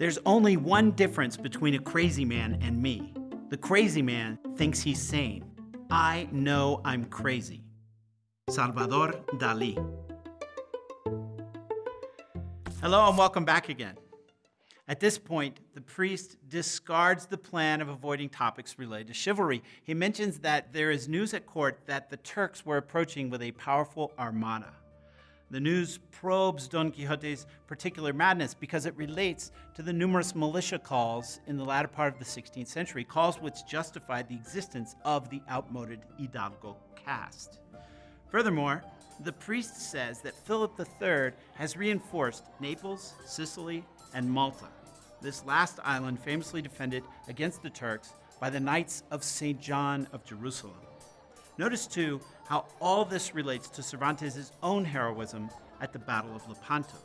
There's only one difference between a crazy man and me. The crazy man thinks he's sane. I know I'm crazy. Salvador Dali. Hello and welcome back again. At this point, the priest discards the plan of avoiding topics related to chivalry. He mentions that there is news at court that the Turks were approaching with a powerful armada. The news probes Don Quixote's particular madness because it relates to the numerous militia calls in the latter part of the 16th century, calls which justified the existence of the outmoded Hidalgo caste. Furthermore, the priest says that Philip III has reinforced Naples, Sicily, and Malta this last island famously defended against the Turks by the Knights of St. John of Jerusalem. Notice too how all this relates to Cervantes' own heroism at the Battle of Lepanto.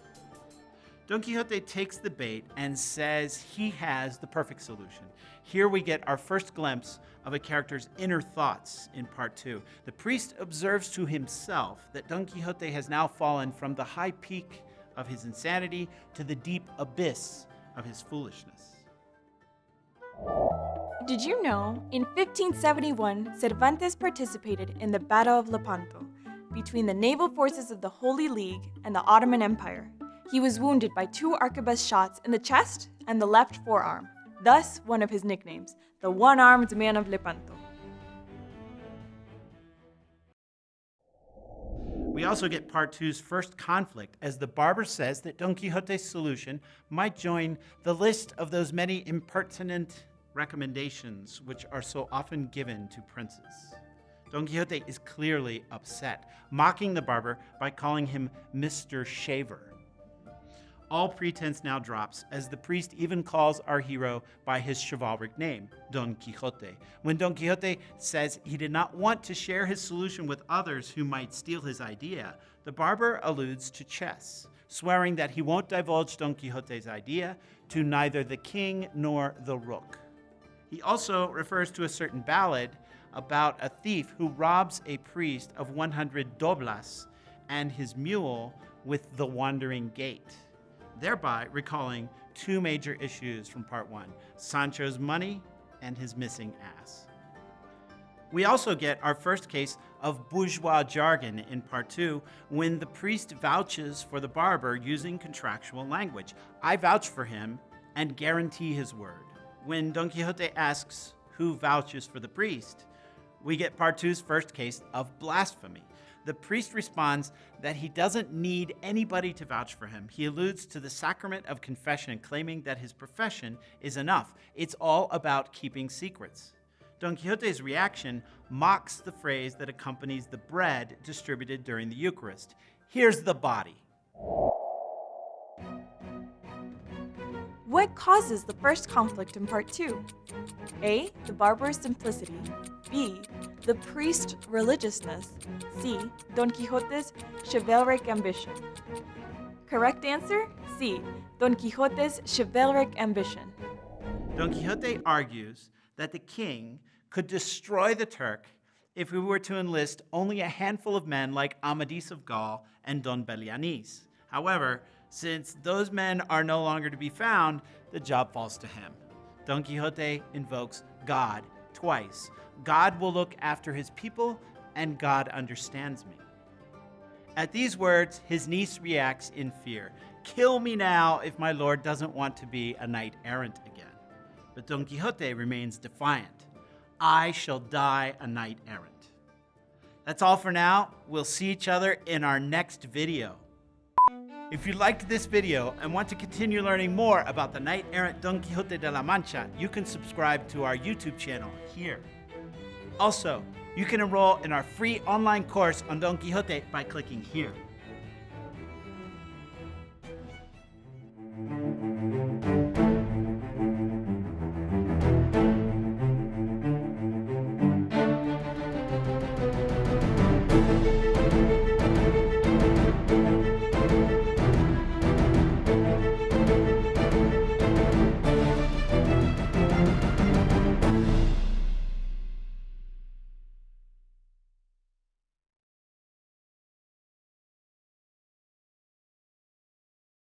Don Quixote takes the bait and says he has the perfect solution. Here we get our first glimpse of a character's inner thoughts in part two. The priest observes to himself that Don Quixote has now fallen from the high peak of his insanity to the deep abyss of his foolishness. Did you know, in 1571, Cervantes participated in the Battle of Lepanto between the naval forces of the Holy League and the Ottoman Empire. He was wounded by two arquebus shots in the chest and the left forearm, thus one of his nicknames, the one-armed man of Lepanto. We also get part two's first conflict as the barber says that Don Quixote's solution might join the list of those many impertinent recommendations which are so often given to princes. Don Quixote is clearly upset, mocking the barber by calling him Mr. Shaver. All pretense now drops as the priest even calls our hero by his chivalric name, Don Quixote. When Don Quixote says he did not want to share his solution with others who might steal his idea, the barber alludes to chess, swearing that he won't divulge Don Quixote's idea to neither the king nor the rook. He also refers to a certain ballad about a thief who robs a priest of 100 doblas and his mule with the wandering gait thereby recalling two major issues from part one, Sancho's money and his missing ass. We also get our first case of bourgeois jargon in part two when the priest vouches for the barber using contractual language. I vouch for him and guarantee his word. When Don Quixote asks who vouches for the priest, we get part two's first case of blasphemy the priest responds that he doesn't need anybody to vouch for him. He alludes to the sacrament of confession, claiming that his profession is enough. It's all about keeping secrets. Don Quixote's reaction mocks the phrase that accompanies the bread distributed during the Eucharist. Here's the body. What causes the first conflict in part 2? A. The barbarous simplicity. B. The priest religiousness. C. Don Quixote's chivalric ambition. Correct answer? C. Don Quixote's chivalric ambition. Don Quixote argues that the king could destroy the Turk if we were to enlist only a handful of men like Amadis of Gaul and Don Belianis. However, since those men are no longer to be found, the job falls to him. Don Quixote invokes God twice. God will look after his people, and God understands me. At these words, his niece reacts in fear. Kill me now if my lord doesn't want to be a knight errant again. But Don Quixote remains defiant. I shall die a knight errant. That's all for now. We'll see each other in our next video. If you liked this video and want to continue learning more about the knight-errant Don Quixote de la Mancha, you can subscribe to our YouTube channel here. Also, you can enroll in our free online course on Don Quixote by clicking here.